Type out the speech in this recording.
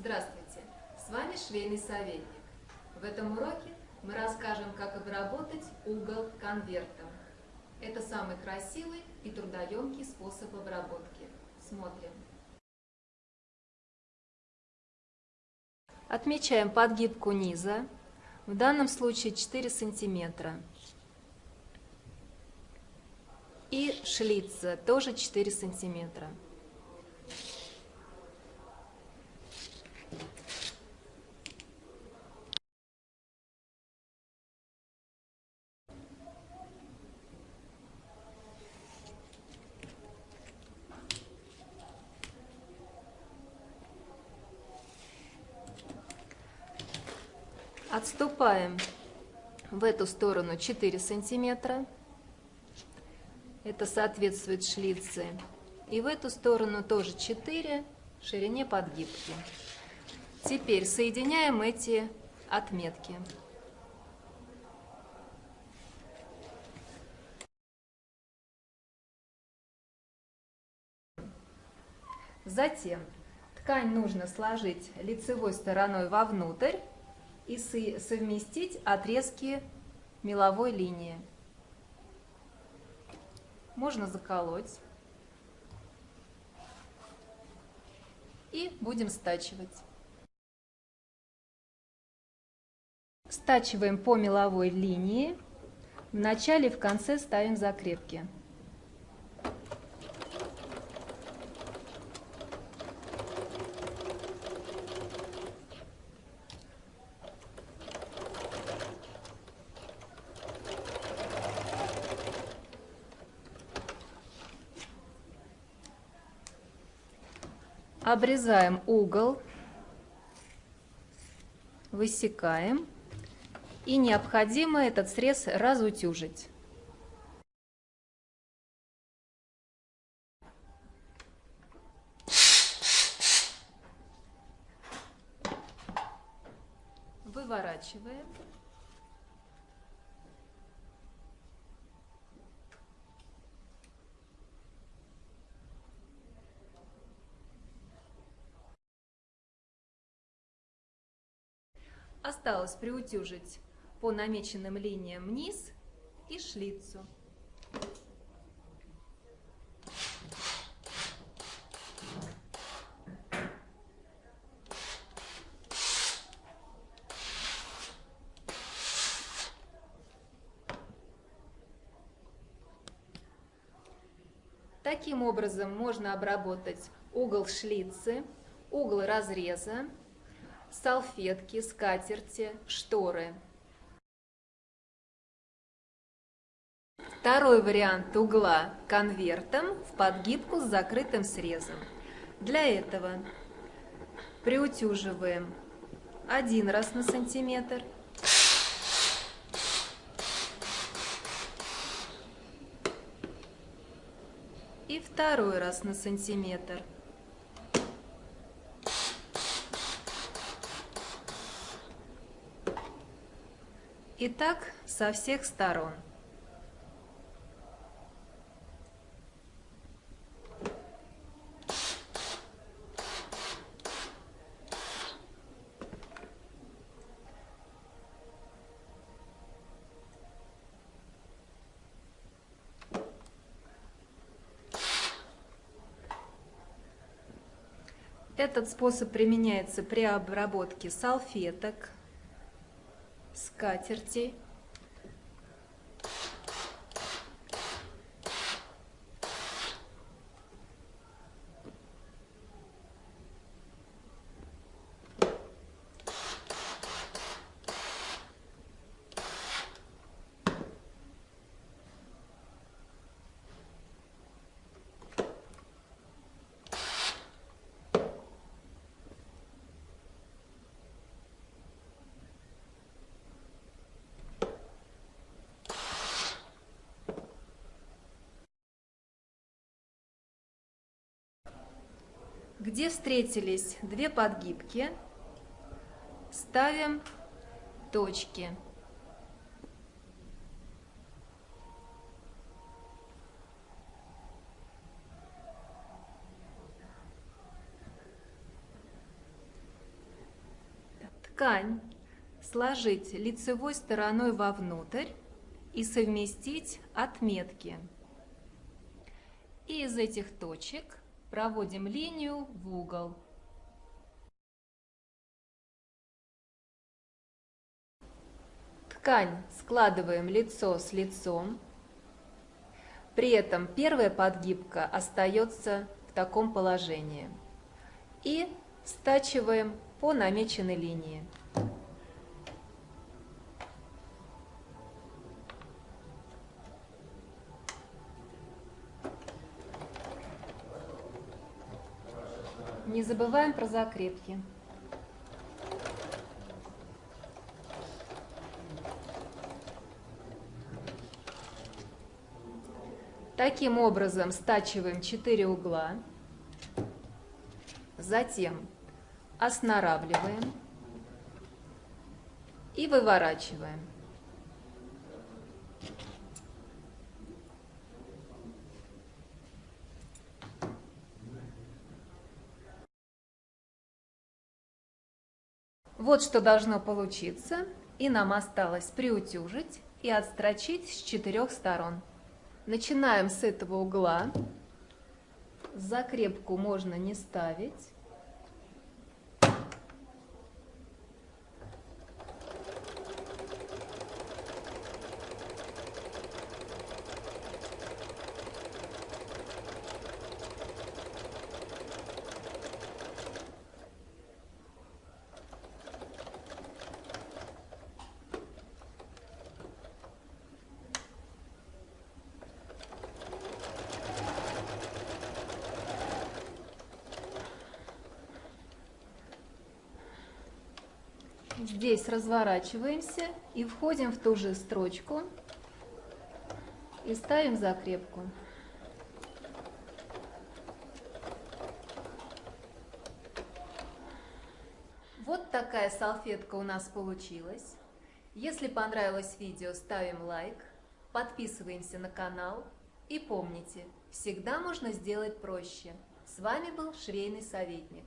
Здравствуйте! С вами швейный советник. В этом уроке мы расскажем, как обработать угол конвертом. Это самый красивый и трудоемкий способ обработки. Смотрим. Отмечаем подгибку низа, в данном случае 4 сантиметра. И шлица тоже 4 сантиметра. Отступаем в эту сторону 4 сантиметра. Это соответствует шлице. И в эту сторону тоже 4 ширине подгибки. Теперь соединяем эти отметки. Затем ткань нужно сложить лицевой стороной вовнутрь и совместить отрезки меловой линии. Можно заколоть. И будем стачивать. Стачиваем по меловой линии. В начале и в конце ставим закрепки. Обрезаем угол, высекаем и необходимо этот срез разутюжить. Выворачиваем. Осталось приутюжить по намеченным линиям низ и шлицу. Таким образом можно обработать угол шлицы, угол разреза, салфетки, скатерти, шторы. Второй вариант угла конвертом в подгибку с закрытым срезом. Для этого приутюживаем один раз на сантиметр, и второй раз на сантиметр. И так со всех сторон. Этот способ применяется при обработке салфеток, скатерти. Где встретились две подгибки, ставим точки. ткань сложить лицевой стороной вовнутрь и совместить отметки. И из этих точек проводим линию в угол. Ткань складываем лицо с лицом. При этом первая подгибка остается в таком положении. И стачиваем по намеченной линии. Не забываем про закрепки. Таким образом стачиваем 4 угла, затем оснаравливаем и выворачиваем. Вот что должно получиться, и нам осталось приутюжить и отстрочить с четырех сторон. Начинаем с этого угла. Закрепку можно не ставить. Здесь разворачиваемся и входим в ту же строчку и ставим закрепку. Вот такая салфетка у нас получилась. Если понравилось видео, ставим лайк, подписываемся на канал и помните, всегда можно сделать проще. С вами был швейный советник.